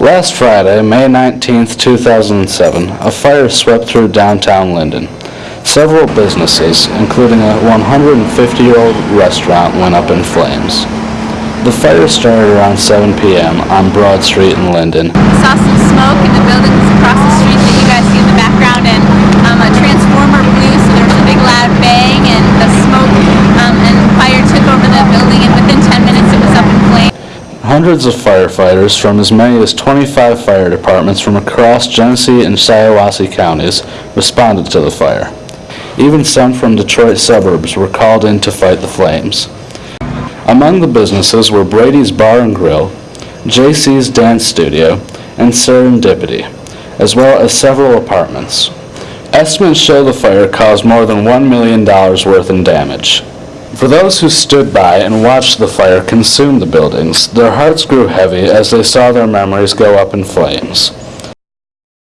Last Friday, May 19, 2007, a fire swept through downtown Linden. Several businesses, including a 150-year-old restaurant, went up in flames. The fire started around 7 p.m. on Broad Street in Linden. saw some smoke the street that you guys see in the background, and um, a transformer blew, so there was a big loud bang, and the smoke um, and fire took over the building, and within 10 minutes it was up in flames. Hundreds of firefighters from as many as 25 fire departments from across Genesee and Shiawassee counties responded to the fire. Even some from Detroit suburbs were called in to fight the flames. Among the businesses were Brady's Bar and Grill, JC's Dance Studio, and Serendipity, as well as several apartments. Estimates show the fire caused more than $1 million worth in damage. For those who stood by and watched the fire consume the buildings, their hearts grew heavy as they saw their memories go up in flames.